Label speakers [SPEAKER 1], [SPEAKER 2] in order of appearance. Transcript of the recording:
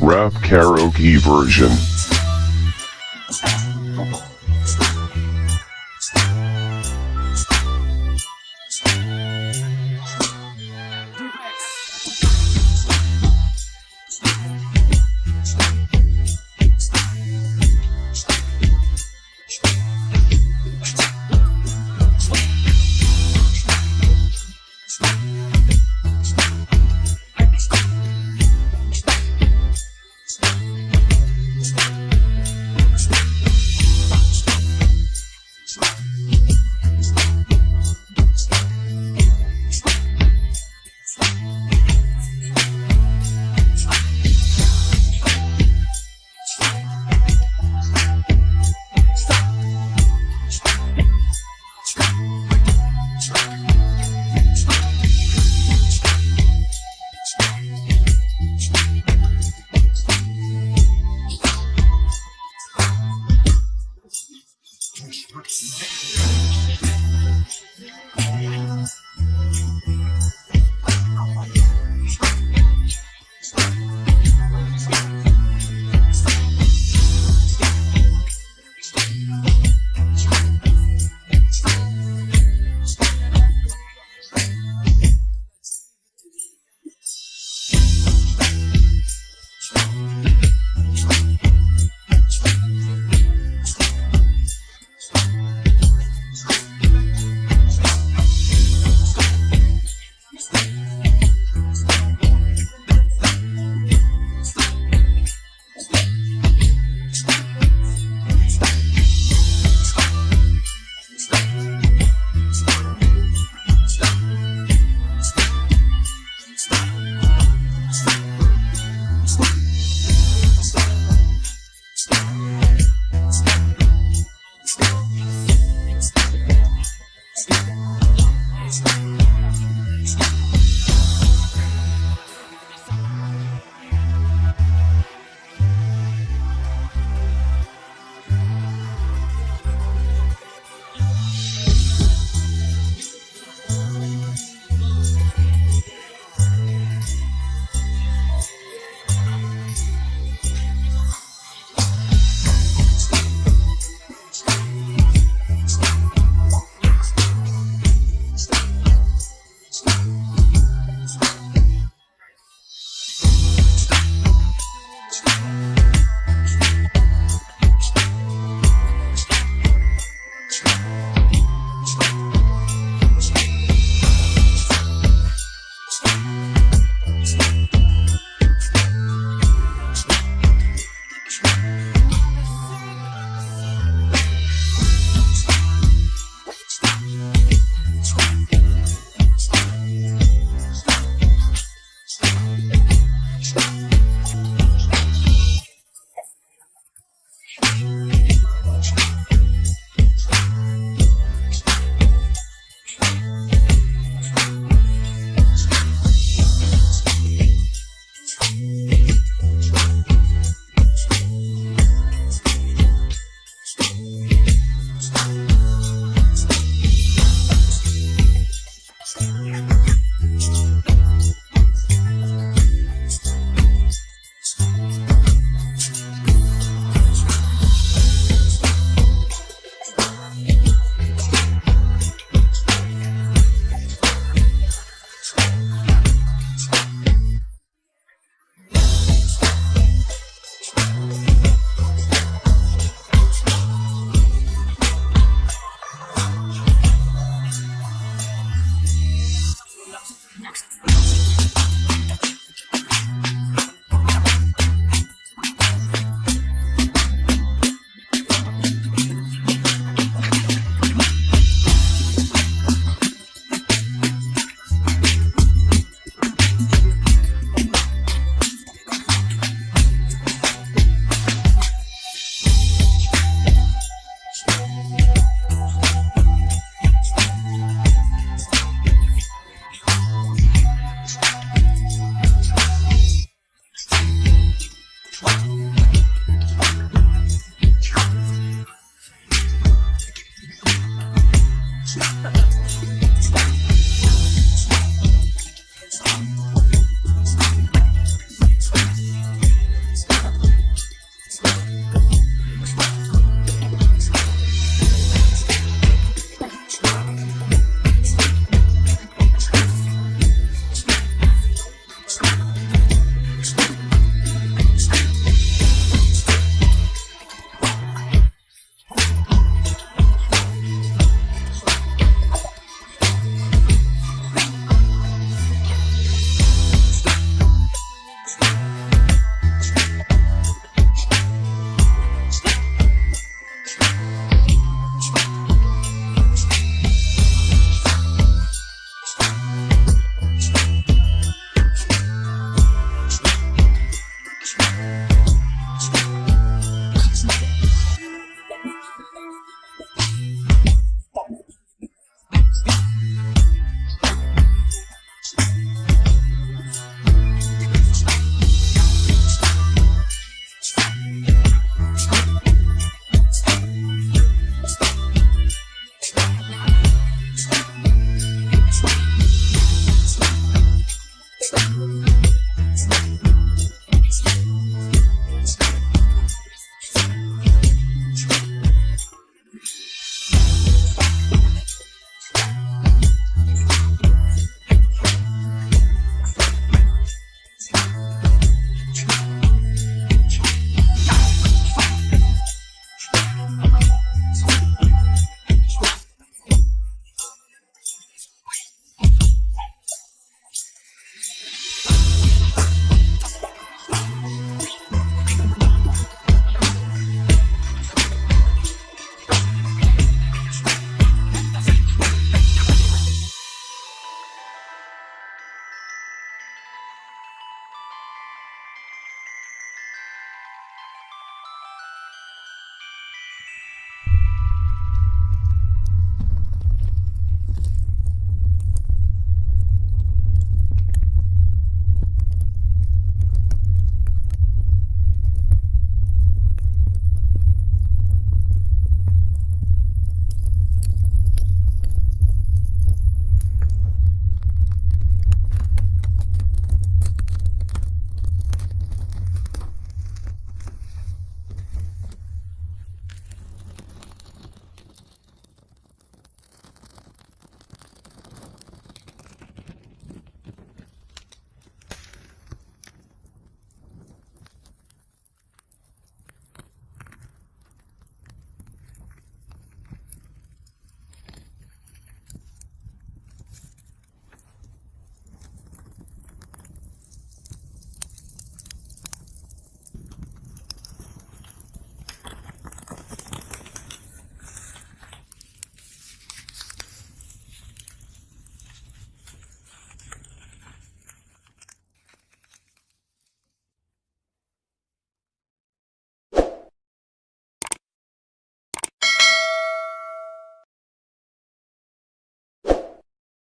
[SPEAKER 1] Rap karaoke version.